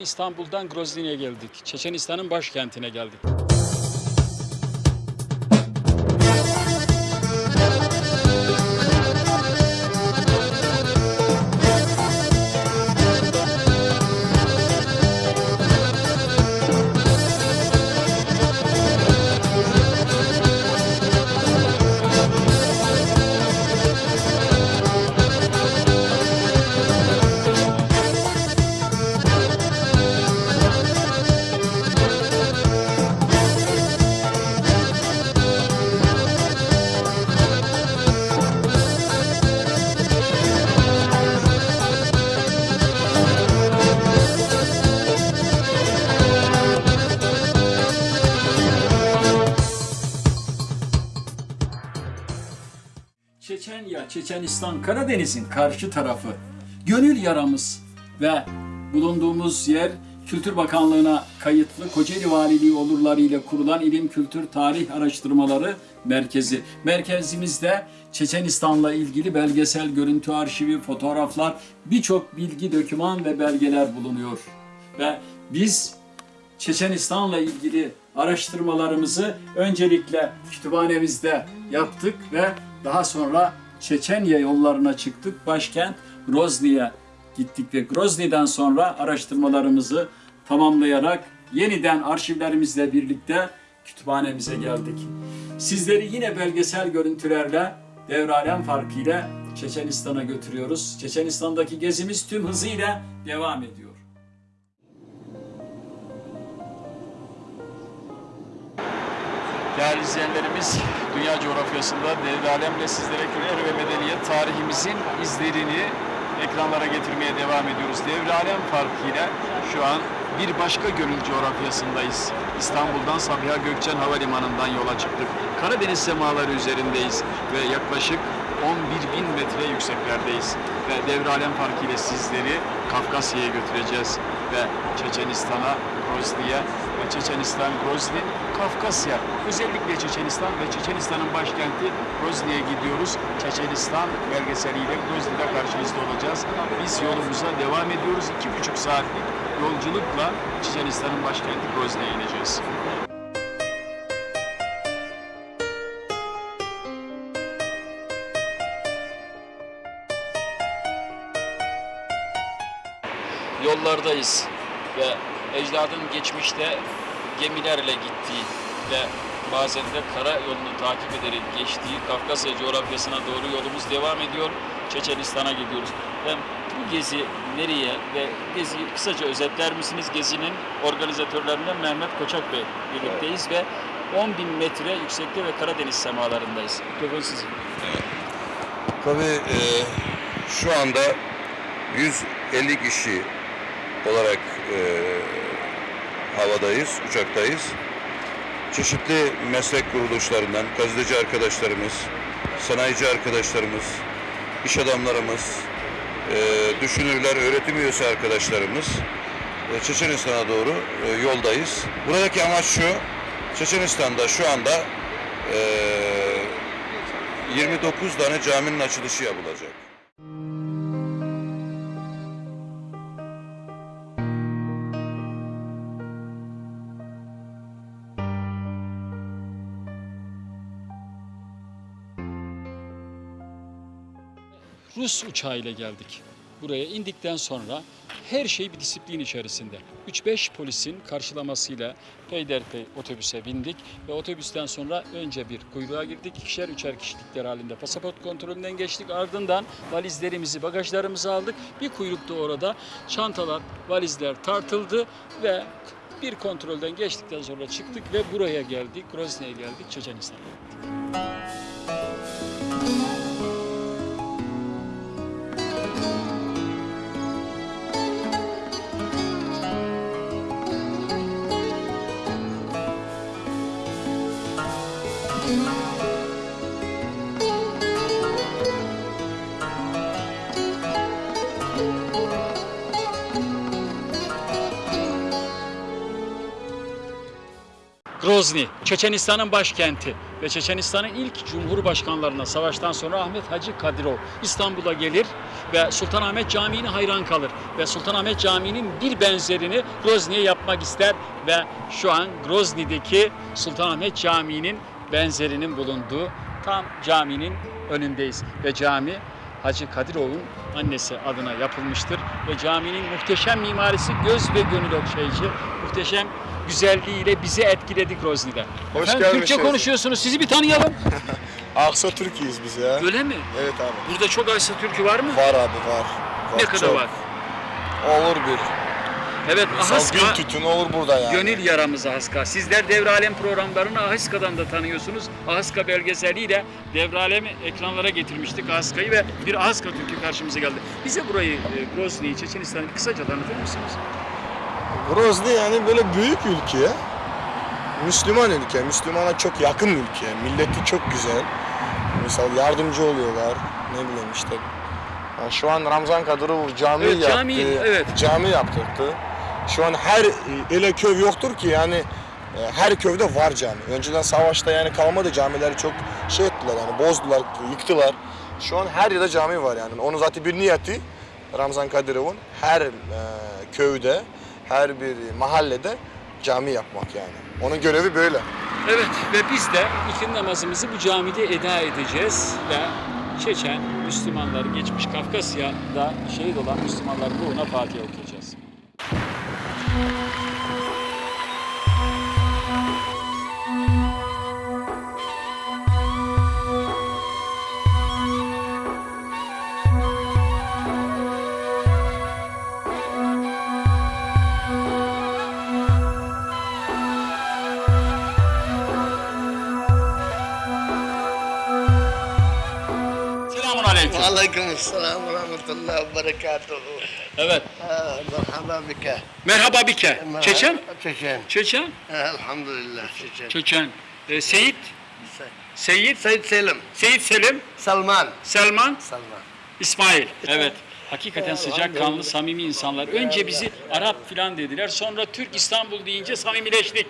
İstanbul'dan Grozny'ye geldik. Çeçenistan'ın başkentine geldik. Çeçenya, Çeçenistan, Karadeniz'in karşı tarafı. Gönül yaramız ve bulunduğumuz yer Kültür Bakanlığı'na kayıtlı Kocaeli Valiliği olurları ile kurulan İlim Kültür Tarih Araştırmaları Merkezi. Merkezimizde Çeçenistan'la ilgili belgesel görüntü arşivi, fotoğraflar, birçok bilgi, doküman ve belgeler bulunuyor. Ve biz Çeçenistan'la ilgili araştırmalarımızı öncelikle kütüphanemizde yaptık ve daha sonra Çeçenya yollarına çıktık. Başkent Grozny'ye gittik ve Grozny'den sonra araştırmalarımızı tamamlayarak yeniden arşivlerimizle birlikte kütüphanemize geldik. Sizleri yine belgesel görüntülerle devralem farkıyla Çeçenistan'a götürüyoruz. Çeçenistan'daki gezimiz tüm hızıyla devam ediyor. Değerli izleyenlerimiz, dünya coğrafyasında devre alemle sizlere kürer ve medeniyet tarihimizin izlerini ekranlara getirmeye devam ediyoruz. Devre alem farkıyla şu an bir başka gönül coğrafyasındayız. İstanbul'dan Sabiha Gökçen Havalimanı'ndan yola çıktık. Karadeniz semaları üzerindeyiz ve yaklaşık 11 bin metre yükseklerdeyiz. Ve devre alem farkıyla sizleri Kafkasya'ya götüreceğiz ve Çeçenistan'a, Grozny'ye ve Çeçenistan, Grozny, Kafkasya. Özellikle Çeçenistan ve Çeçenistan'ın başkenti Grozny'ye gidiyoruz. Çeçenistan belgeseliyle Grozny'de karşınızda olacağız. Biz yolumuza devam ediyoruz. İki buçuk saatlik yolculukla Çeçenistan'ın başkenti Grozny'ye ineceğiz. Yollardayız ve ecdadın geçmişte gemilerle gittiği ve bazen de kara yolunu takip ederek geçtiği Kafkasya coğrafyasına doğru yolumuz devam ediyor. Çeçenistan'a gidiyoruz. Ve bu gezi nereye ve geziyi kısaca özetler misiniz? Gezinin organizatörlerinden Mehmet Koçak Bey birlikteyiz ve 10 bin metre yüksekte ve Karadeniz semalarındayız. Mikrofon sizin. Tabii e, şu anda 150 kişi olarak e, havadayız, uçaktayız. Çeşitli meslek kuruluşlarından gazeteci arkadaşlarımız, sanayici arkadaşlarımız, iş adamlarımız, e, düşünürler, öğretim üyesi arkadaşlarımız e, Çeçenistan'a doğru e, yoldayız. Buradaki amaç şu, Çeçenistan'da şu anda e, 29 tane caminin açılışı yapılacak. Rus uçağıyla geldik. Buraya indikten sonra her şey bir disiplin içerisinde. 3-5 polisin karşılamasıyla peyderpey otobüse bindik ve otobüsten sonra önce bir kuyruğa girdik. İkişer üçer kişilikler halinde pasaport kontrolünden geçtik. Ardından valizlerimizi, bagajlarımızı aldık. Bir kuyrukta orada çantalar, valizler tartıldı ve bir kontrolden geçtikten sonra çıktık ve buraya geldik. Grozny'ye geldik, Çeçenistan'a geldik. Grozny, Çeçenistan'ın başkenti. ve Çeçenistan'ın ilk cumhurbaşkanlarına savaştan sonra Ahmet Hacı Kadirov İstanbul'a gelir ve Sultanahmet Camii'ne hayran kalır ve Sultanahmet Camii'nin bir benzerini Grozny'ye yapmak ister ve şu an Grozny'deki Sultanahmet Camii'nin benzerinin bulunduğu tam caminin önündeyiz ve cami Hacı Kadirov'un annesi adına yapılmıştır ve caminin muhteşem mimarisi göz ve gönül okşayıcı, muhteşem güzelliğiyle bizi etkiledi Grozny'de. Hoş Efendim, Türkçe gelmişsiniz. konuşuyorsunuz. Sizi bir tanıyalım. Aksa Türkiye'yiz biz ya. Öyle mi? Evet abi. Burada çok Aysa Türkü var mı? Var abi var. ne Var, kadar çok. var? Olur bir. Evet, Ahaska gün tütün olur burada yani. gönül yaramız Ahaska. Sizler Devralem programlarını Ahaska'dan da tanıyorsunuz. Ahaska belgeseliyle Devralem ekranlara getirmiştik Ahaska'yı ve bir Ahaska Türkü karşımıza geldi. Bize burayı, e, Grozny'yi, Çeçenistan'ı bir kısaca tanıtır mısınız? Grozny yani böyle büyük ülke. Müslüman ülke. Müslümana çok yakın ülke. Milleti çok güzel. Misal yardımcı oluyorlar. Ne bileyim işte. Yani şu an Ramzan Kadırov cami Evet, yaptı. cami, evet. Cami yaptırdı. Şu an her ele köy yoktur ki yani e, her köyde var cami. Önceden savaşta yani kalmadı camileri çok şey ettiler yani bozdular, yıktılar. Şu an her yerde cami var yani. Onun zaten bir niyeti Ramzan Kadirov'un her e, köyde, her bir mahallede cami yapmak yani. Onun görevi böyle. Evet ve biz de ikindi namazımızı bu camide eda edeceğiz ve Çeçen Müslümanları geçmiş Kafkasya'da şehit olan Müslümanların ruhuna Fatiha okuyacağız. Esselamu rahmetullahi ve berekatuhu. Evet. Merhaba bike. Merhaba bike. Çeçen? Çeçen. Çeçen? Elhamdülillah Çeçen. Çeçen. Ee, Seyit? Seyit? Seyit Selim. Seyit Selim? Salman. Selman? Salman. İsmail. Evet. Hakikaten sıcak kanlı, samimi insanlar. Önce bizi Arap filan dediler. Sonra Türk İstanbul deyince samimileştik.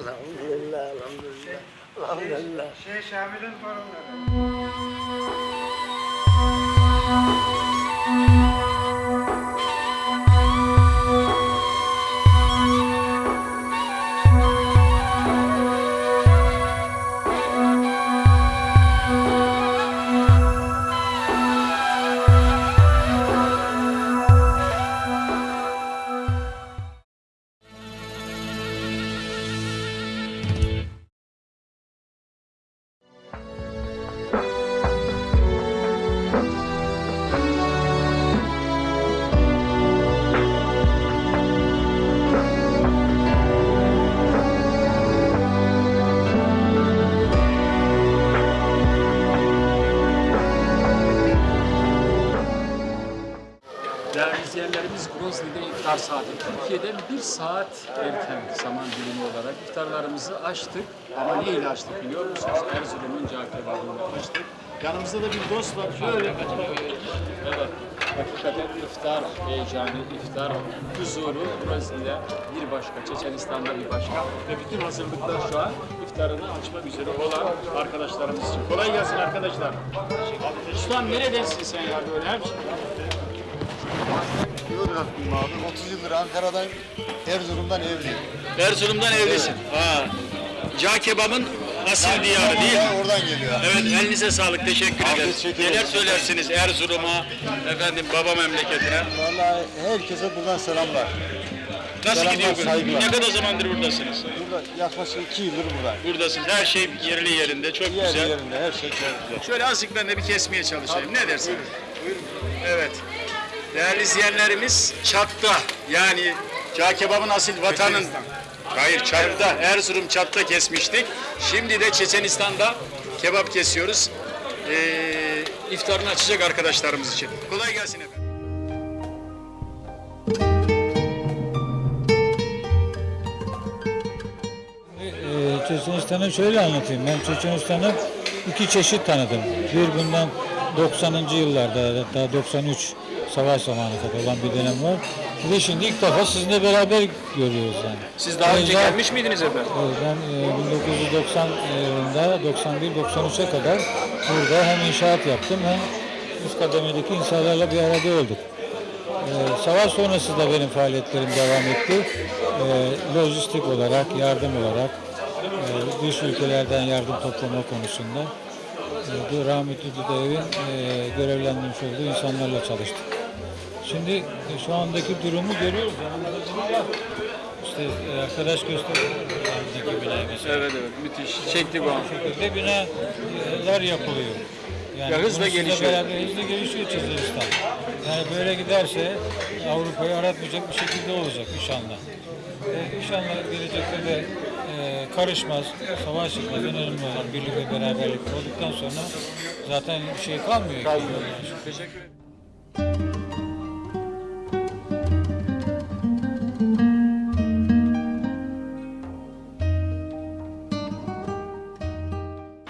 Elhamdülillah, elhamdülillah. Şey, şey, elhamdülillah. Şeyh Şamil'in torunları. Saat erken zaman dilimi olarak iftarlarımızı açtık. Ama ne ile açtık biliyor musunuz? Erzurum'un cağ açtık. Yanımızda da bir dost var. Şöyle Evet. Hakikaten iftar heyecanı, iftar huzuru Grozny'de bir başka, Çeçenistan'da bir başka. Ve bütün hazırlıklar şu an iftarını açmak üzere olan arkadaşlarımız için. Kolay gelsin arkadaşlar. Ustam neredensin sen ya böyle? Yozgatlıyım abi. 30 yıldır Ankara'dan, Erzurum'dan evliyim. Erzurum'dan evlisin. Ha. Cağ kebabın asil diyarı değil mi? Oradan geliyor. Evet elinize sağlık teşekkür Afiyet ederiz. şeker Neler olsun. söylersiniz Erzurum'a, efendim baba memleketine? Vallahi herkese buradan selamlar. Nasıl Selamlar, gidiyor? saygılar. Ne kadar zamandır buradasınız? Burada yaklaşık 2 yıldır buradayım. Buradasınız. Her şey yerli yerinde. Çok Yer güzel. yerinde her şey çok güzel. Şöyle azıcık ben de bir kesmeye çalışayım. Ne dersiniz? Evet. Değerli izleyenlerimiz Çat'ta yani Cağ kebabın asil vatanın Hayır Çat'ta Erzurum Çat'ta kesmiştik. Şimdi de Çeçenistan'da kebap kesiyoruz. Ee, iftarını açacak arkadaşlarımız için. Kolay gelsin efendim. Ee, Çeçenistan'ı şöyle anlatayım. Ben Çeçenistan'ı iki çeşit tanıdım. Bir bundan 90. yıllarda hatta 93 savaş zamanı kadar olan bir dönem var. Bir de şimdi ilk defa sizinle beraber görüyoruz yani. Siz daha önce Ayrıca- gelmiş miydiniz efendim? Evet, ben e, 1990 yılında 91-93'e kadar burada hem inşaat yaptım hem üst kademedeki insanlarla bir arada olduk. E, savaş sonrası da benim faaliyetlerim devam etti. E, lojistik olarak, yardım olarak, e, dış ülkelerden yardım toplama konusunda e, bu rahmetli Düdev'in e, görevlendirmiş olduğu insanlarla çalıştık. Şimdi e, şu andaki durumu görüyoruz. İşte e, arkadaş gösteriyor. Yanındaki binayı mesela. Evet evet müthiş. Çekti bu an. Bu şekilde binalar yapılıyor. Yani Ya hızla gelişiyor. Beraber hızla gelişiyor Çizilistan. Yani böyle giderse Avrupa'yı aratmayacak bir şekilde olacak inşallah. E, inşallah gelecekte de e, karışmaz, savaş çıkmaz. Önemli olan birlik ve beraberlik olduktan sonra zaten bir şey kalmıyor. Kalmıyor. Teşekkür ederim.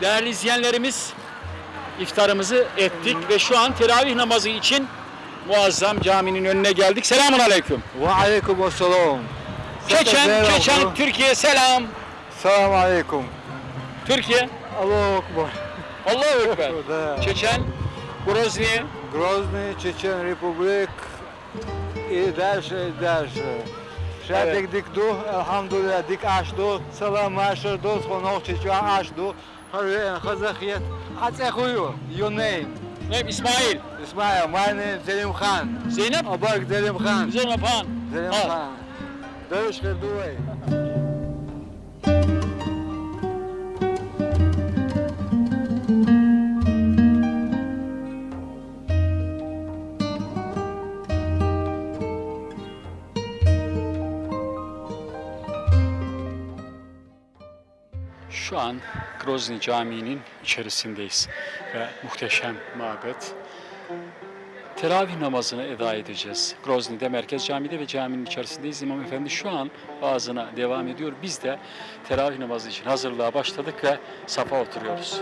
Değerli izleyenlerimiz iftarımızı ettik ve şu an teravih namazı için muazzam caminin önüne geldik. Selamun aleyküm. Ve aleyküm selam. Keçen, Keçen, Türkiye selam. Selamun aleyküm. Türkiye. Allahu Ekber. Allahu Ekber. Çeçen, Grozny. Grozny, Çeçen Republik и дальше, дальше. Шадик дик ду, алхамдулилля, дик аш ду, салам аш ду, хонох чечуа аш Harbiyen Kazakiyet, Atsakuyu, your name. ve İsmail, İsmail, my name Selim Khan. Zeynep, Abak Selim Khan. Güzel Mapan. Selim Al. Khan. Dövüş kırdıvay. Şu an Grozny Camii'nin içerisindeyiz ve muhteşem mabet. Teravih namazını eda edeceğiz. Grozny'de Merkez Camii'de ve caminin içerisindeyiz. İmam Efendi şu an vaazına devam ediyor. Biz de teravih namazı için hazırlığa başladık ve safa oturuyoruz.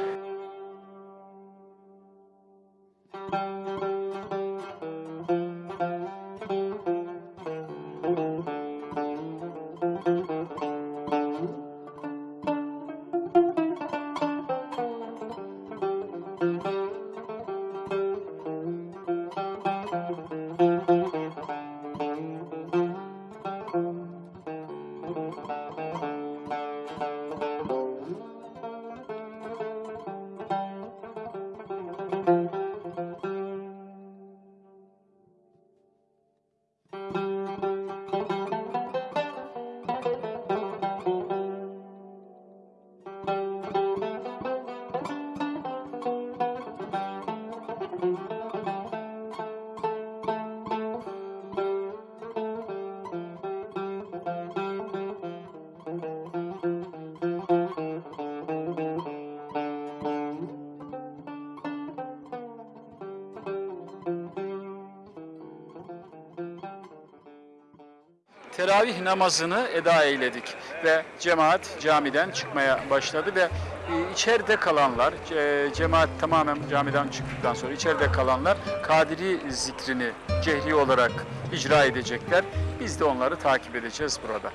Teravih namazını eda eyledik ve cemaat camiden çıkmaya başladı ve e, içeride kalanlar, e, cemaat tamamen camiden çıktıktan sonra içeride kalanlar Kadiri zikrini cehri olarak icra edecekler. Biz de onları takip edeceğiz burada.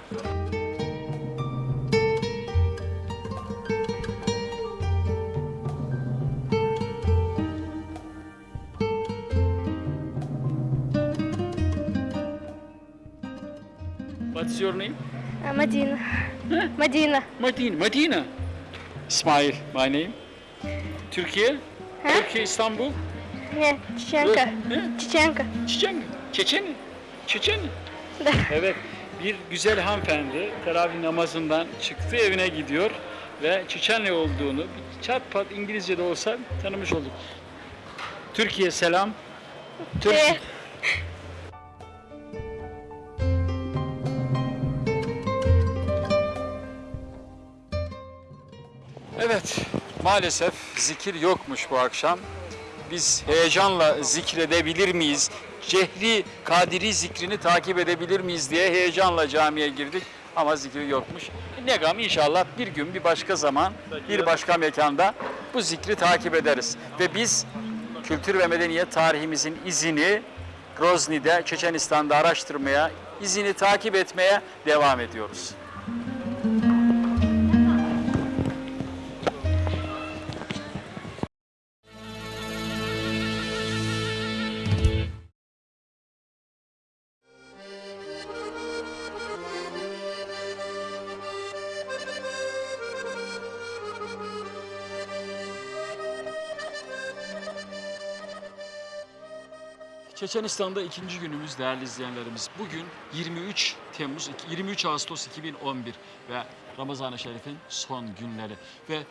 your name? Uh, Medina. Huh? Medina. Medina. Medina. İsmail, my name. Türkiye? Huh? Türkiye, İstanbul? Yeah, Çiçenka. Huh? Çiçenka. Çiçenka. Çeçeni. Çeçeni. evet. Bir güzel hanımefendi teravih namazından çıktı, evine gidiyor ve Çiçenli olduğunu çat pat İngilizce de olsa tanımış olduk. Türkiye selam. Türk... Evet, maalesef zikir yokmuş bu akşam. Biz heyecanla zikredebilir miyiz? Cehri Kadiri zikrini takip edebilir miyiz diye heyecanla camiye girdik ama zikir yokmuş. Ne gam inşallah bir gün bir başka zaman bir başka mekanda bu zikri takip ederiz. Ve biz kültür ve medeniyet tarihimizin izini Grozny'de, Çeçenistan'da araştırmaya, izini takip etmeye devam ediyoruz. Çeçenistan'da ikinci günümüz değerli izleyenlerimiz. Bugün 23 Temmuz, 23 Ağustos 2011 ve Ramazan-ı Şerif'in son günleri. Ve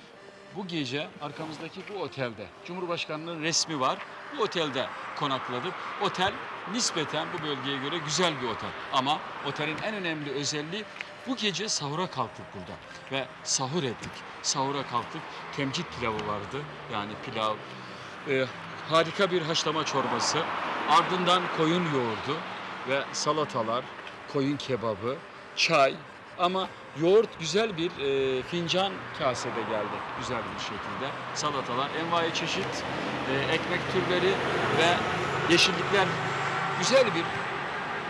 bu gece arkamızdaki bu otelde Cumhurbaşkanı'nın resmi var. Bu otelde konakladık. Otel nispeten bu bölgeye göre güzel bir otel. Ama otelin en önemli özelliği bu gece sahura kalktık burada ve sahur ettik. Sahura kalktık. Temcit pilavı vardı. Yani pilav, e, harika bir haşlama çorbası, ardından koyun yoğurdu ve salatalar, koyun kebabı, çay ama yoğurt güzel bir e, fincan kasede geldi güzel bir şekilde. Salatalar, envai çeşit e, ekmek türleri ve yeşillikler güzel bir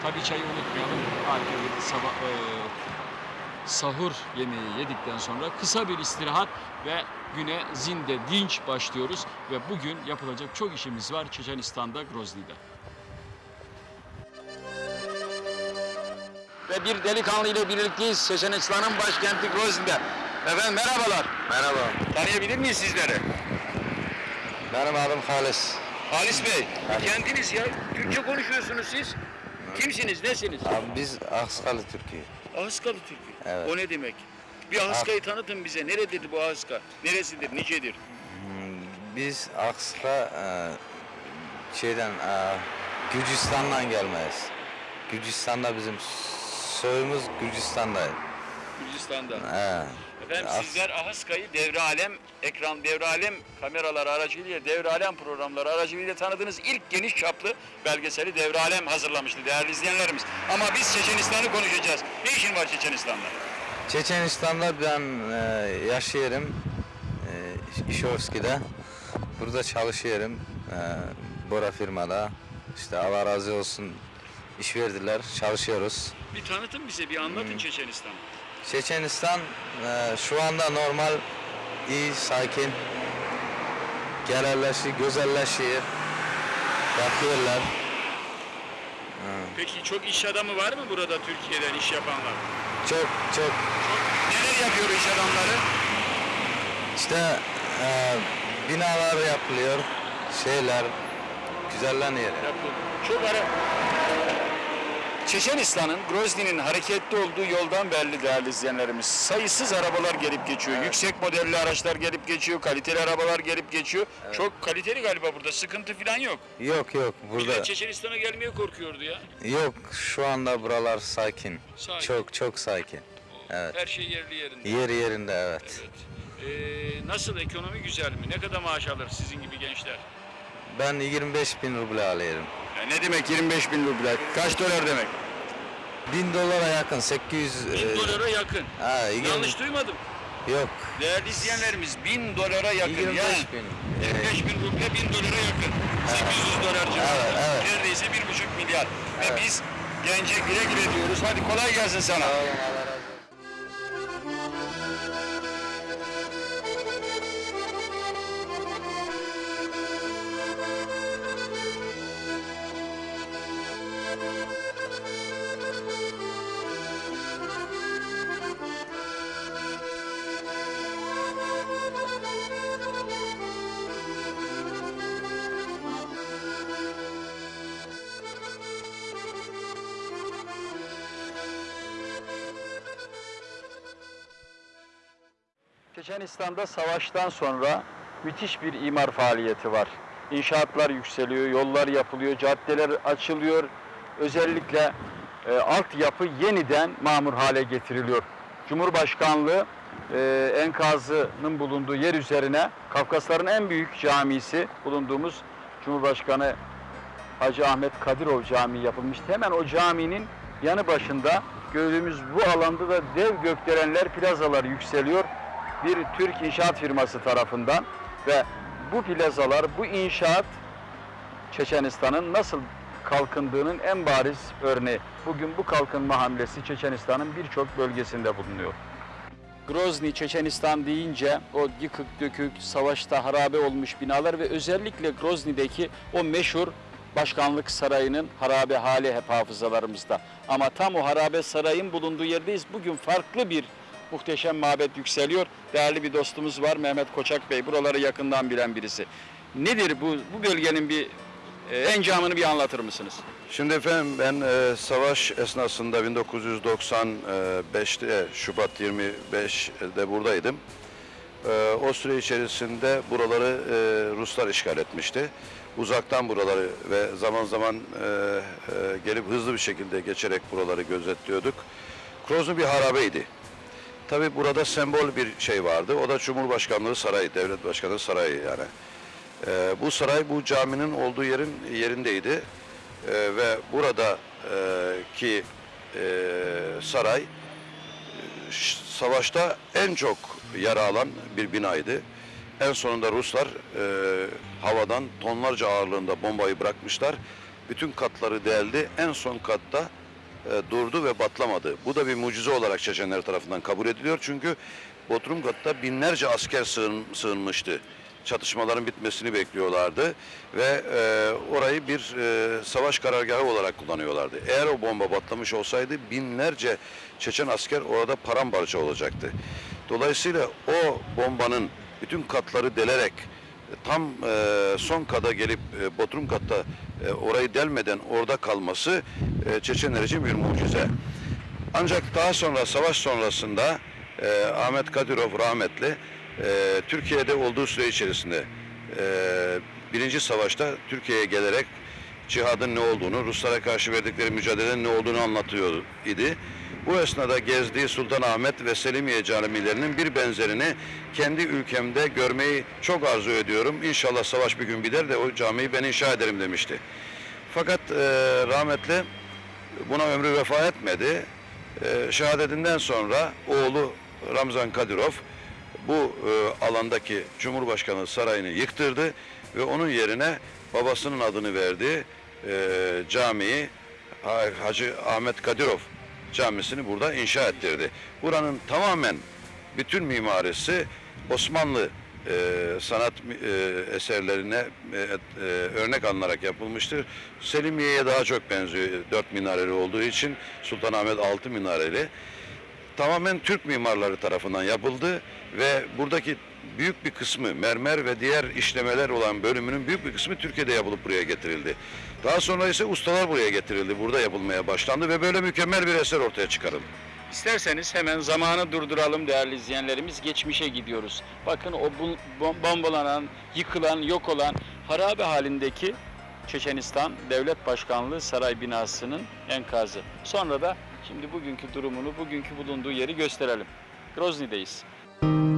tabii çayı unutmayalım. Harika bir sabah e, sahur yemeği yedikten sonra kısa bir istirahat ve güne zinde dinç başlıyoruz ve bugün yapılacak çok işimiz var Çeçenistan'da Grozny'de. Ve bir delikanlı ile birlikteyiz Çeçenistan'ın başkenti Grozny'de. Efendim merhabalar. Merhaba. Tanıyabilir miyiz sizleri? Benim adım Halis. Halis Bey, kendiniz ya. Türkçe konuşuyorsunuz siz. Kimsiniz, nesiniz? Abi biz Aksalı Türkiye. Ahıskalı Türk'ü. Evet. O ne demek? Bir Ahıska'yı tanıtın bize. Nerededir bu Ahıska? Neresidir, nicedir? Biz Aksa şeyden e, Gürcistan'dan gelmeyiz. Gürcistan'da bizim soyumuz Gürcistan'da. Gürcistan'da. He. Efendim As- sizler Ahıska'yı devre alem, ekran devre alem kameraları aracılığıyla, devre alem programları aracılığıyla tanıdığınız ilk geniş çaplı belgeseli devre alem hazırlamıştı değerli izleyenlerimiz. Ama biz Çeçenistan'ı konuşacağız. Ne işin var Çeçenistan'da? Çeçenistan'da ben e, yaşıyorum. E, İşovski'de. Burada çalışıyorum. E, Bora firmada. İşte Allah razı olsun iş verdiler. Çalışıyoruz. Bir tanıtın bize, bir anlatın Çeçenistan'ı. Çeçenistan e, şu anda normal, iyi, sakin. Genelleşiyor, güzelleşiyor. Bakıyorlar. Peki çok iş adamı var mı burada Türkiye'den iş yapanlar? Çok çok Neler yapıyor iş adamları? işte e, binalar yapılıyor, şeyler güzelleniyor. Yapıyor. Çok ara... Çeçenistan'ın, Grozny'nin hareketli olduğu yoldan belli değerli izleyenlerimiz. Sayısız arabalar gelip geçiyor. Yüksek modelli araçlar gelip geçiyor. Kaliteli arabalar gelip geçiyor. Çok kaliteli galiba burada. Sıkıntı falan yok. Yok yok burada Millet Çeçenistan'a gelmeye korkuyordu ya. yok şu anda buralar sakin. Sakin. Çok çok sakin. Evet. Her şey yerli yerinde. Yer yerinde evet. Evet. Ee, nasıl ekonomi güzel mi? Ne kadar maaş alır sizin gibi gençler? Ben 25 bin ruble alıyorum. Ya ne demek 25 bin ruble? Kaç dolar demek? 1000 dolara yakın 800 Bin e, dolara yakın. ha, yirmi- Yanlış duymadım. yok Değerli izleyenlerimiz 1000 dolara yakın 25 ya. bin. 25 bin ruble 1000 dolara yakın. 800 dolar civarında. Evet, evet. Neredeyse 1,5 milyar. Ve biz gence güle güle diyoruz. Hadi kolay gelsin sana. Çeçenistan'da savaştan sonra müthiş bir imar faaliyeti var. İnşaatlar yükseliyor, yollar yapılıyor, caddeler açılıyor. Özellikle e, altyapı yeniden mamur hale getiriliyor. Cumhurbaşkanlığı e, enkazının bulunduğu yer üzerine Kafkasların en büyük camisi bulunduğumuz Cumhurbaşkanı Hacı Ahmet Kadirov Camii yapılmıştı. Hemen o caminin yanı başında gördüğümüz bu alanda da dev gökdelenler, plazalar yükseliyor. Bir Türk inşaat firması tarafından ve bu plazalar, bu inşaat Çeçenistan'ın nasıl kalkındığının en bariz örneği. Bugün bu kalkınma hamlesi Çeçenistan'ın birçok bölgesinde bulunuyor. Grozny, Çeçenistan deyince o yıkık dökük, savaşta harabe olmuş binalar ve özellikle Grozny'deki o meşhur başkanlık sarayının harabe hali hep hafızalarımızda. Ama tam o harabe sarayın bulunduğu yerdeyiz. Bugün farklı bir muhteşem mabet yükseliyor. Değerli bir dostumuz var Mehmet Koçak Bey. Buraları yakından bilen birisi. Nedir bu, bu bölgenin bir encamını bir anlatır mısınız? Şimdi efendim ben e, savaş esnasında 1995'te Şubat 25'de buradaydım. E, o süre içerisinde buraları e, Ruslar işgal etmişti. Uzaktan buraları ve zaman zaman e, e, gelip hızlı bir şekilde geçerek buraları gözetliyorduk. Grozny bir harabeydi. Tabi burada sembol bir şey vardı. O da Cumhurbaşkanlığı Sarayı, Devlet Başkanı Sarayı yani. Ee, bu saray bu caminin olduğu yerin yerindeydi. Ee, ve burada e, ki e, saray e, savaşta en çok yara alan bir binaydı. En sonunda Ruslar e, havadan tonlarca ağırlığında bombayı bırakmışlar. Bütün katları deldi. En son katta e, durdu ve patlamadı. Bu da bir mucize olarak Çeçenler tarafından kabul ediliyor. Çünkü Bodrum katta binlerce asker sığın, sığınmıştı. Çatışmaların bitmesini bekliyorlardı ve e, orayı bir e, savaş karargahı olarak kullanıyorlardı. Eğer o bomba patlamış olsaydı binlerce Çeçen asker orada paramparça olacaktı. Dolayısıyla o bombanın bütün katları delerek tam e, son kata gelip e, Bodrum katta e, orayı delmeden orada kalması e, Çeçenler için bir mucize. Ancak daha sonra savaş sonrasında e, Ahmet Kadirov rahmetli e, Türkiye'de olduğu süre içerisinde e, birinci savaşta Türkiye'ye gelerek cihadın ne olduğunu, Ruslara karşı verdikleri mücadelenin ne olduğunu anlatıyor idi. Bu esnada gezdiği Sultanahmet ve Selimiye camilerinin bir benzerini kendi ülkemde görmeyi çok arzu ediyorum. İnşallah savaş bir gün biter de o camiyi ben inşa ederim demişti. Fakat e, rahmetli buna ömrü vefa etmedi. E, şehadetinden sonra oğlu Ramzan Kadirov bu e, alandaki Cumhurbaşkanı sarayını yıktırdı ve onun yerine babasının adını verdiği e, camiyi Ha- Hacı Ahmet Kadirov camisini burada inşa ettirdi. Buranın tamamen bütün mimarisi Osmanlı e, sanat e, eserlerine e, e, örnek alınarak yapılmıştır. Selimiye'ye daha çok benziyor dört minareli olduğu için Sultanahmet altı minareli tamamen Türk mimarları tarafından yapıldı ve buradaki büyük bir kısmı mermer ve diğer işlemeler olan bölümünün büyük bir kısmı Türkiye'de yapılıp buraya getirildi. Daha sonra ise ustalar buraya getirildi, burada yapılmaya başlandı ve böyle mükemmel bir eser ortaya çıkarıldı. İsterseniz hemen zamanı durduralım değerli izleyenlerimiz. Geçmişe gidiyoruz. Bakın o bombalanan, yıkılan, yok olan harabe halindeki Çeçenistan Devlet Başkanlığı saray binasının enkazı. Sonra da şimdi bugünkü durumunu, bugünkü bulunduğu yeri gösterelim. Grozny'deyiz. Ülke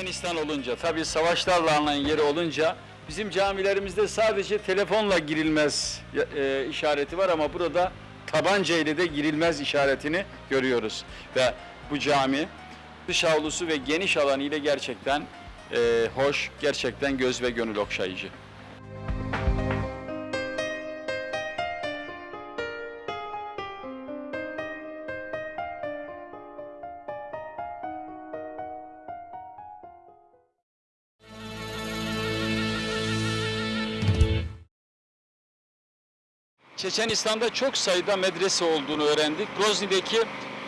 Çeçenistan olunca, tabii savaşlarla anılan yeri olunca bizim camilerimizde sadece telefonla girilmez e, işareti var ama burada tabanca ile de girilmez işaretini görüyoruz. Ve bu cami. Dış avlusu ve geniş alanı ile gerçekten e, hoş, gerçekten göz ve gönül okşayıcı. Çeçenistan'da çok sayıda medrese olduğunu öğrendik. Grozny'deki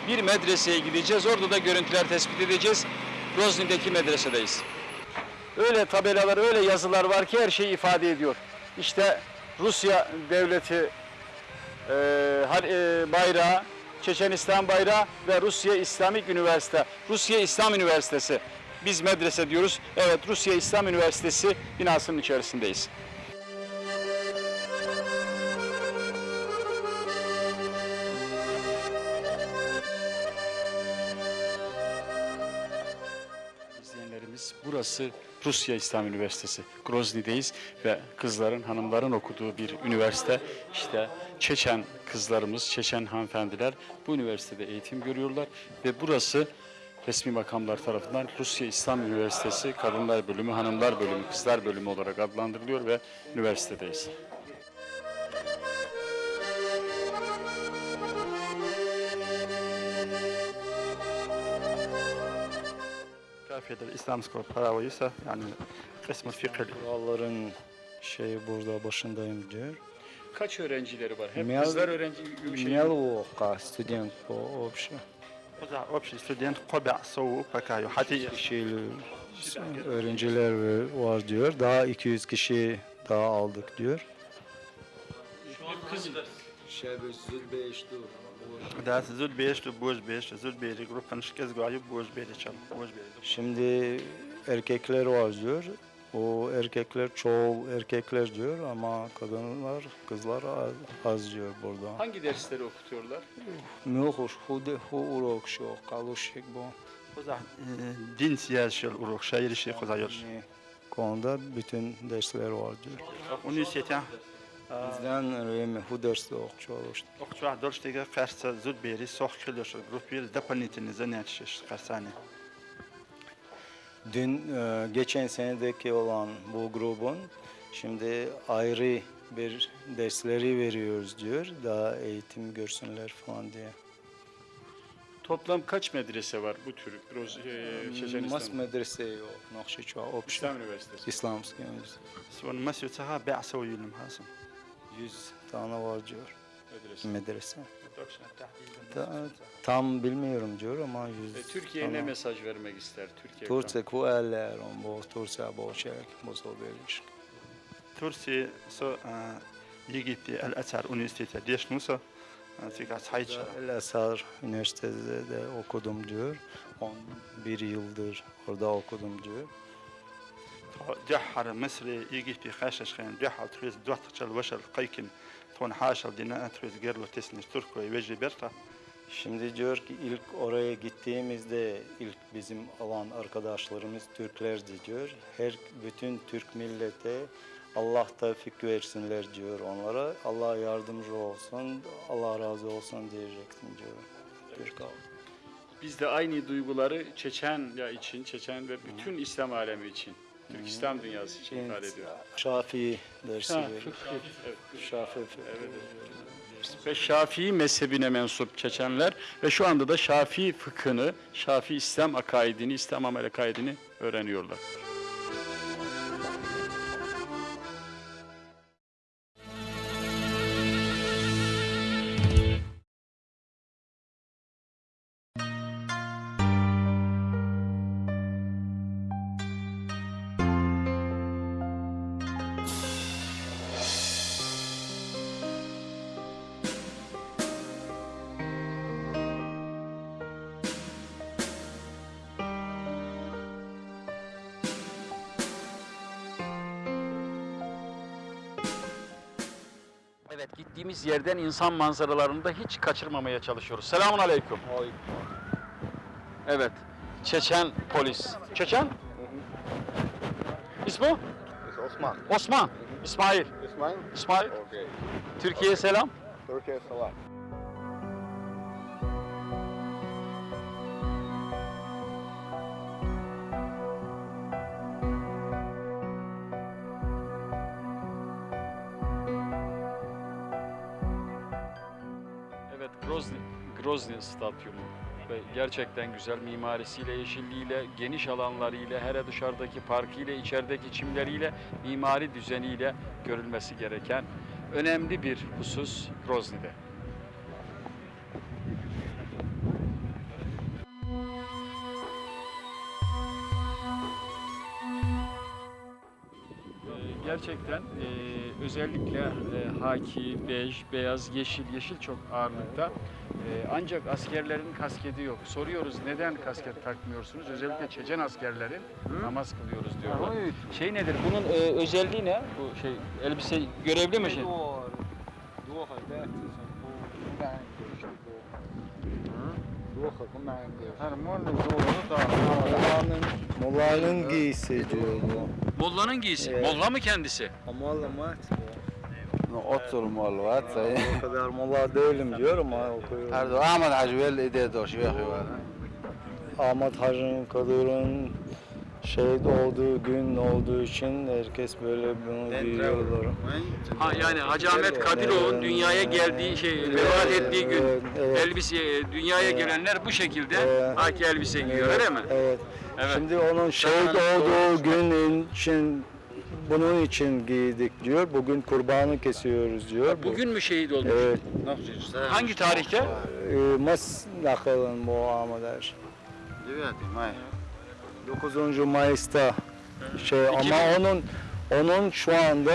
bir medreseye gideceğiz. Orada da görüntüler tespit edeceğiz. Grozny'deki medresedeyiz. Öyle tabelalar, öyle yazılar var ki her şeyi ifade ediyor. İşte Rusya devleti e, e, bayrağı, Çeçenistan bayrağı ve Rusya İslamik Üniversite, Rusya İslam Üniversitesi. Biz medrese diyoruz. Evet, Rusya İslam Üniversitesi binasının içerisindeyiz. Burası Rusya İslam Üniversitesi. Grozny'deyiz ve kızların, hanımların okuduğu bir üniversite. İşte Çeçen kızlarımız, Çeçen hanımefendiler bu üniversitede eğitim görüyorlar ve burası resmi makamlar tarafından Rusya İslam Üniversitesi Kadınlar Bölümü, Hanımlar Bölümü, Kızlar Bölümü olarak adlandırılıyor ve üniversitedeyiz. Coğrafyada İslamsko paravaysa yani kısmı fikir. Kuralların şeyi burada başındayım diyor. Kaç öğrencileri var? Hep Mel, kızlar öğrenci gibi şey. Мелко студент по общему. Burada общий студент Kobe Soğu Pakayo. Hadi kişiyle öğrenciler var diyor. Daha 200 kişi daha aldık diyor. Şu an kız Şebüzül Beştur. Daha zül beşti, boş beşti, zül beri grup kanışkez gayı boş beri çal, boş beri. Şimdi erkekler var diyor. O erkekler çoğu erkekler diyor ama kadınlar, kızlar az, az diyor burada. Hangi dersleri okutuyorlar? Mühür, hude, hu urok şu, kalışık bu. Din siyasi urok, şair işi kuzah Konuda bütün dersler var diyor. Üniversiteden Bizdən время художество oxşuyurdu. Oxşuyur dostluğa qarşı zül beri sox kilişir. Grupil deponetinizə nəticəş qarsani. Dün e, geçen senedeki olan bu grubun şimdi ayrı bir dersleri veriyoruz diyor. Daha eğitim görsünler falan diye. Toplam kaç medrese var bu tür Roz, e, Mas medrese yok. Nakşiçva, Opşa. İslam Üniversitesi. İslam Üniversitesi. Sonra Masyotsaha be'asa uyulum hasım. 100 tane var diyor. Medrese. Medrese. Tam bilmiyorum diyor ama yüz. E, Türkiye ne mesaj vermek ister? Türkiye. Türkiye ku eller on bu Türkiye boşak musobeliş. Türkiye so e, ligiti el Azhar Üniversitesi deşnusa fakat hayç. El Azhar Üniversitesi'de okudum diyor. On bir yıldır orada okudum diyor. جحر مصري يجي في خاشش خين جحر تريز دوات تشل وشل قيكن تون حاشل دينا تريز جيرلو تسنش تركو يوجي بيرتا Şimdi diyor ki ilk oraya gittiğimizde ilk bizim alan arkadaşlarımız Türklerdi diyor. Her bütün Türk millete Allah tevfik versinler diyor onlara. Allah yardımcı olsun, Allah razı olsun diyecektim diyor. Türk halkı. Biz de aynı duyguları Çeçenya için, Çeçen ve bütün İslam alemi için, Türk İslam dünyası için ifade ediyor. Şafii dersi Ha, veriyor. fıkıh, evet. Şafii Ve Şafii mezhebine mensup Çeçenler ve şu anda da Şafii fıkhını, Şafii İslam akaidini, İslam amel akaidini öğreniyorlar. Yerden insan manzaralarını da hiç kaçırmamaya çalışıyoruz. Selamun aleyküm. Evet. Çeçen polis. Çeçen? İsmi? Osman. Osman. İsmail. İsmail? İsmail. Okey. Türkiye'ye selam. Türkiye selam. Grozny Stadyumu ve gerçekten güzel mimarisiyle, yeşilliğiyle, geniş alanlarıyla, hele dışarıdaki parkıyla, içerideki çimleriyle, mimari düzeniyle görülmesi gereken önemli bir husus Grozny'de. Gerçekten e, özellikle e, haki, bej, beyaz, yeşil, yeşil çok ağırlıkta. E, ancak askerlerin kasketi yok. Soruyoruz neden kasket takmıyorsunuz? Özellikle Çeçen askerlerin namaz kılıyoruz diyorlar. Şey nedir? Bunun e, özelliği ne? Bu şey elbise görevli mi şey? Molla'nın, giysi diyor bu. Molla'nın giysi. Molla mı kendisi? Molla mat Otur mol var. O kadar molla değilim diyor ama okuyorum. Her de Ahmet Hacı vel ide doş ve Ahmet Hacı'nın Kadır'ın şehit olduğu gün olduğu için herkes böyle bunu giyiyorlar. Ha yani Hacı Ahmet Kadirov'un dünyaya geldiği şey, vefat ettiği gün Evet, evet. elbise dünyaya gelenler bu şekilde Evet. haki elbise giyiyor öyle mi? Evet. Evet. Şimdi onun şehit olduğu gün için bunun için giydik diyor. Bugün kurbanı kesiyoruz diyor. Bu- Bugün mü şehit olmuş? Evet. Hangi tarihte? Ee, Mas nakalın bu Ahmet 9. Mayıs'ta şey ama onun onun şu anda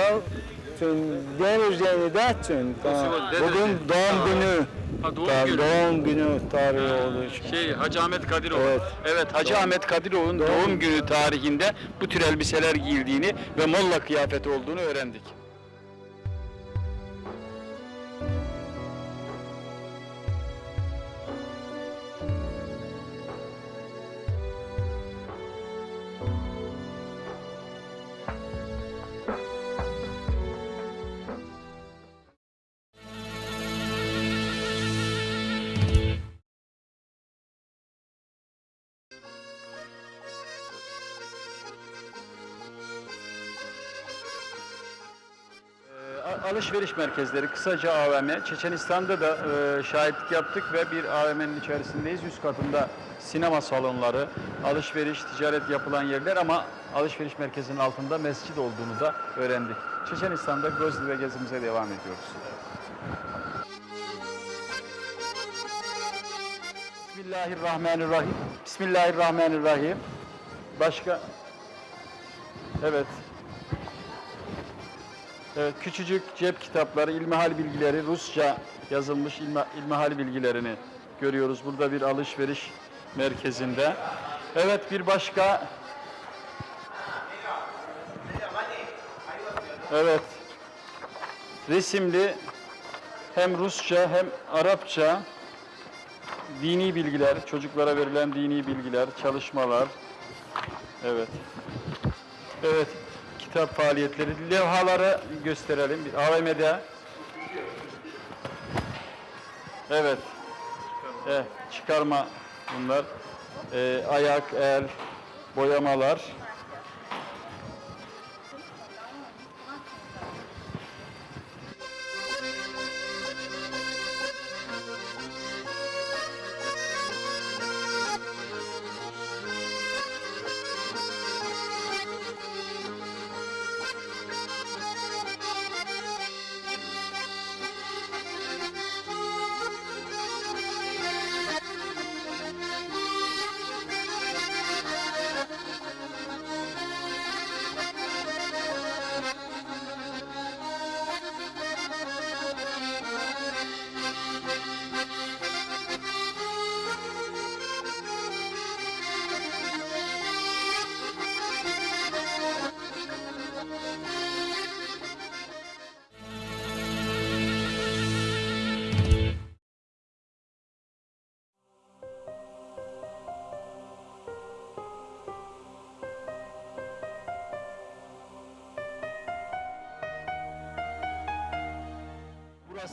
tüm Denizli'de tüm tamam. bugün doğum günü Ha, doğum Tamam, günü. doğum günü tarihi olduğu için. Şey Hacı Ahmet Kadirov. Evet. Evet Hacı Ahmet Kadirov'un doğum günü tarihinde bu tür elbiseler giyildiğini ve molla kıyafeti olduğunu öğrendik. Alışveriş merkezleri, kısaca AVM. Çeçenistan'da da e, şahitlik yaptık ve bir AVM'nin içerisindeyiz. Üst katında sinema salonları, alışveriş, ticaret yapılan yerler ama alışveriş merkezinin altında mescid olduğunu da öğrendik. Çeçenistan'da Grozny ve gezimize devam ediyoruz. Bismillahirrahmanirrahim. Bismillahirrahmanirrahim. Başka? Evet. Evet, küçücük cep kitapları, ilmihal bilgileri, Rusça yazılmış ilmi, ilmihal bilgilerini görüyoruz. Burada bir alışveriş merkezinde. Evet, bir başka... Evet. Resimli hem Rusça hem Arapça dini bilgiler, çocuklara verilen dini bilgiler, çalışmalar. Evet. Evet, kitap faaliyetleri, levhaları gösterelim. Bir AVM'de. Evet. Eh, çıkarma bunlar. Eh, ayak, el, boyamalar.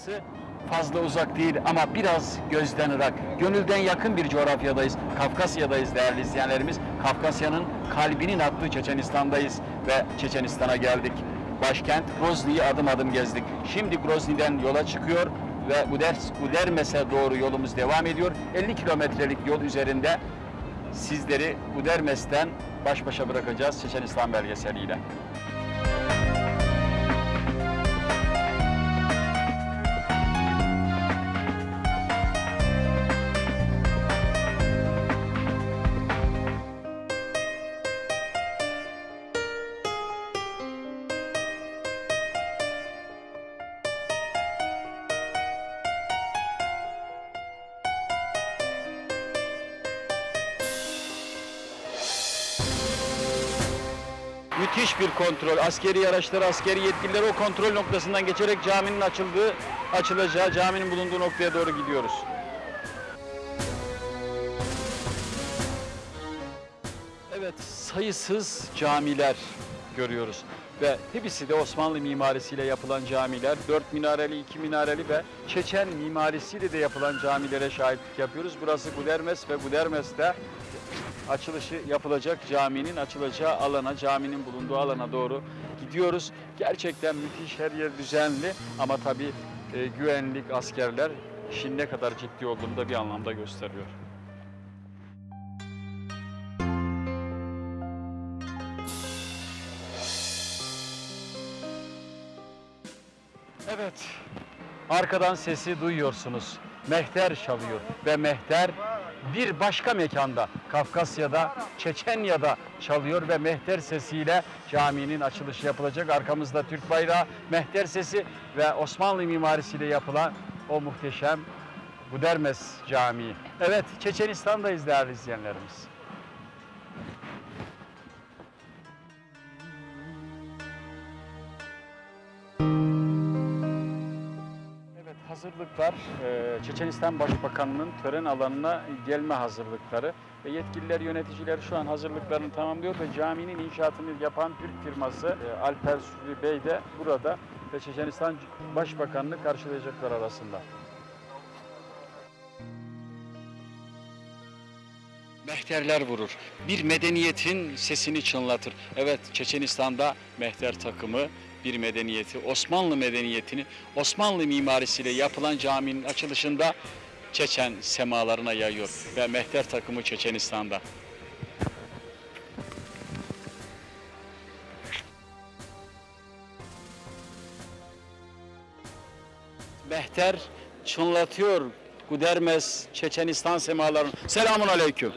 Burası fazla uzak değil ama biraz gözden ırak. Gönülden yakın bir coğrafyadayız. Kafkasya'dayız değerli izleyenlerimiz. Kafkasya'nın kalbinin attığı Çeçenistan'dayız ve Çeçenistan'a geldik. Başkent Grozny'yi adım adım gezdik. Şimdi Grozny'den yola çıkıyor ve Uders, Udermes'e doğru yolumuz devam ediyor. 50 kilometrelik yol üzerinde sizleri Udermes'ten baş başa bırakacağız Çeçenistan belgeseliyle. Müthiş bir kontrol. Askeri araçlar, askeri yetkililer o kontrol noktasından geçerek caminin açıldığı, açılacağı, caminin bulunduğu noktaya doğru gidiyoruz. Evet, sayısız camiler görüyoruz. Ve hepsi de Osmanlı mimarisiyle yapılan camiler. Dört minareli, iki minareli ve Çeçen mimarisiyle de yapılan camilere şahitlik yapıyoruz. Burası Gudermes ve Gudermes'te açılışı yapılacak caminin açılacağı alana, caminin bulunduğu alana doğru gidiyoruz. Gerçekten müthiş her yer düzenli ama tabii e, güvenlik, askerler işin ne kadar ciddi olduğunu da bir anlamda gösteriyor. Evet, arkadan sesi duyuyorsunuz. Mehter çalıyor ve mehter bir başka mekanda, Kafkasya'da, Çeçenya'da çalıyor ve mehter sesiyle caminin açılışı yapılacak. Arkamızda Türk bayrağı, mehter sesi ve Osmanlı mimarisiyle yapılan o muhteşem Budermes Camii. Evet, Çeçenistan'dayız değerli izleyenlerimiz. Hazırlıklar e, Çeçenistan Başbakanı'nın tören alanına gelme hazırlıkları ve yetkililer yöneticiler şu an hazırlıklarını tamamlıyor ve caminin inşaatını yapan Türk firması e, Alper Sülü Bey de burada ve Çeçenistan Başbakanı'nı karşılayacaklar arasında. Mehterler vurur. Bir medeniyetin sesini çınlatır. Evet Çeçenistan'da mehter takımı bir medeniyeti, Osmanlı medeniyetini Osmanlı mimarisiyle yapılan caminin açılışında Çeçen semalarına yayıyor ve mehter takımı Çeçenistan'da. Mehter çınlatıyor Gudermes Çeçenistan semalarını. Selamun aleyküm.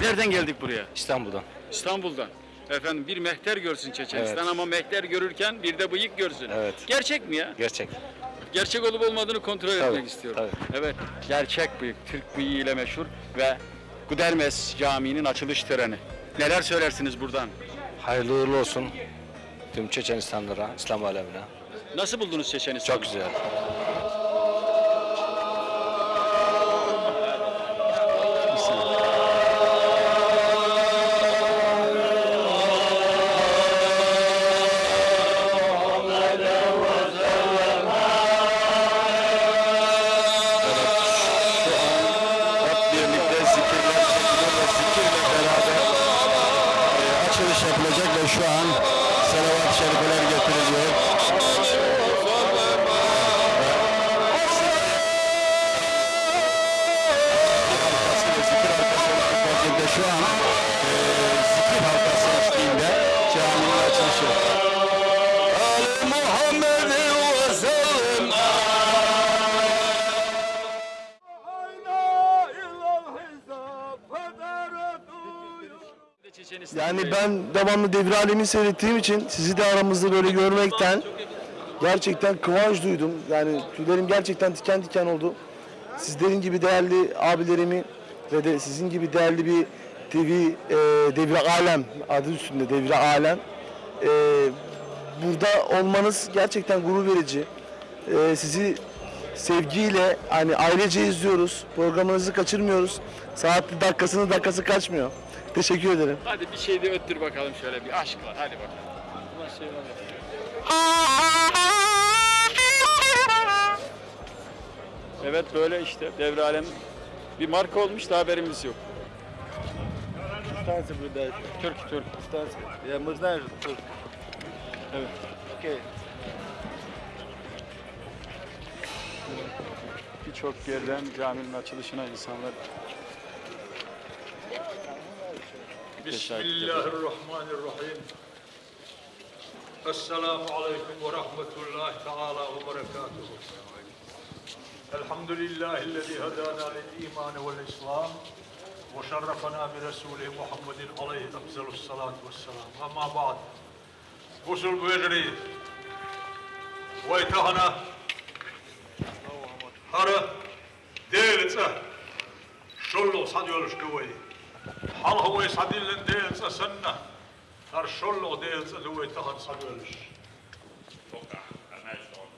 Nereden geldik buraya? İstanbul'dan. İstanbul'dan. Efendim bir mehter görsün Çeçenistan Evet. ama mehter görürken bir de bıyık görsün. Evet. Gerçek mi ya? Gerçek. Gerçek olup olmadığını kontrol Tabii, etmek istiyorum. Evet, gerçek bıyık, Türk bıyığı ile meşhur ve Gudermes Camii'nin açılış töreni. Neler söylersiniz buradan? Hayırlı uğurlu olsun tüm Çeçenistanlılara, İslam alemine. Nasıl buldunuz Çeçenistan'ı? Çok güzel. Ben devamlı devre alemi seyrettiğim için sizi de aramızda böyle görmekten gerçekten kıvanç duydum. Yani tüylerim gerçekten diken diken oldu. Sizlerin gibi değerli abilerimi ve de sizin gibi değerli bir TV e, devre alem adı üstünde devre alem e, burada olmanız gerçekten gurur verici. E, sizi sevgiyle hani ailece izliyoruz. Programınızı kaçırmıyoruz. Saatli dakikasını dakikası kaçmıyor. Teşekkür ederim. Hadi bir şey de öttür bakalım şöyle bir aşk var. Hadi bakalım. Evet böyle işte devre alem bir marka olmuş da haberimiz yok. Станция блюдает. Türk Türk. Станция. Я, мы знаем, что Evet. Окей. Birçok yerden caminin açılışına insanlar Bismillahirrahmanirrahim. Esselamu aleyküm ve rahmetullahi teala ve berekatuhu. Elhamdülillahi lezi hedana lil iman vel islam ve şerrefena bi Resulü Muhammedin aleyhi efzelus salatu vesselam. Ama ba'd. Gusül bu ve imtihana هرا ديل تسه شلو صديول شلوي حال هو صديل لن ديل هر شلو ديل تسه لوي تهد صديولش توقع أنا شلون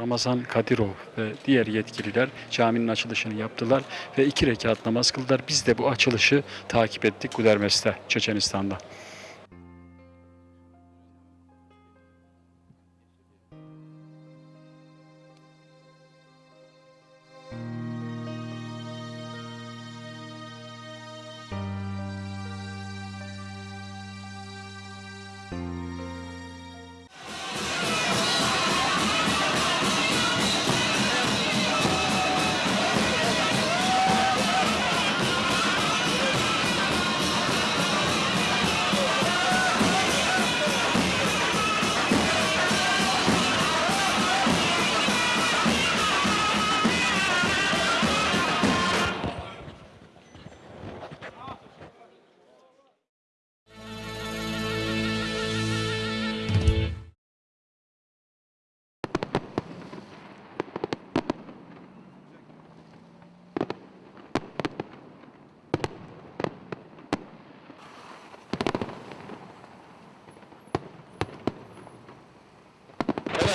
Ramazan Kadirov ve diğer yetkililer caminin açılışını yaptılar ve iki rekat namaz kıldılar. Biz de bu açılışı takip ettik Gudermes'te, Çeçenistan'da.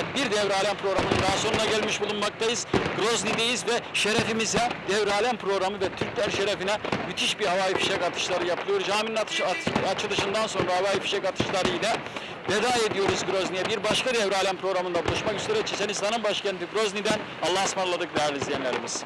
Evet bir Devre Alem programının daha sonuna gelmiş bulunmaktayız. Grozny'deyiz ve şerefimize Devre Alem programı ve Türkler şerefine müthiş bir havai fişek atışları yapılıyor. Caminin atış, at- açılışından sonra havai fişek atışları ile veda ediyoruz Grozny'ye. Bir başka Devre Alem programında buluşmak üzere Çeçenistan'ın başkenti Grozny'den Allah'a ısmarladık değerli izleyenlerimiz.